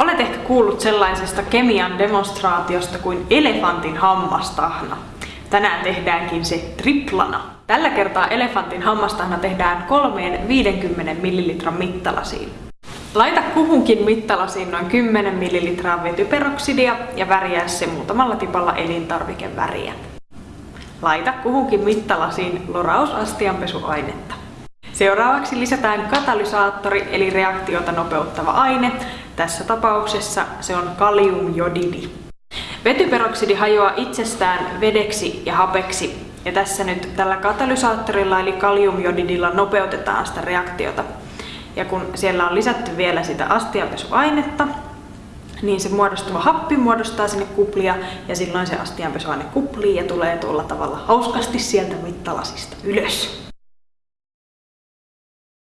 Olet ehkä kuullut sellaisesta kemian demonstraatiosta kuin elefantin hammastahna. Tänään tehdäänkin se triplana. Tällä kertaa elefantin hammastahna tehdään kolmeen 50 ml mittalasiin. Laita kuhunkin mittalasiin noin 10 ml vetyperoksidia ja väriä se muutamalla tipalla elintarvikeväriä. Laita kuhunkin mittalasiin lorausastianpesuainetta. Seuraavaksi lisätään katalysaattori eli reaktiota nopeuttava aine. Tässä tapauksessa se on kaliumjodidi. Vetyperoksidi hajoaa itsestään vedeksi ja hapeksi ja tässä nyt tällä katalysaattorilla eli kaliumjodidilla nopeutetaan sitä reaktiota. Ja kun siellä on lisätty vielä sitä astianpesuainetta, niin se muodostuva happi muodostaa sinne kuplia ja silloin se astianpesuaine kuplii ja tulee tuolla tavalla hauskasti sieltä mittalasista ylös.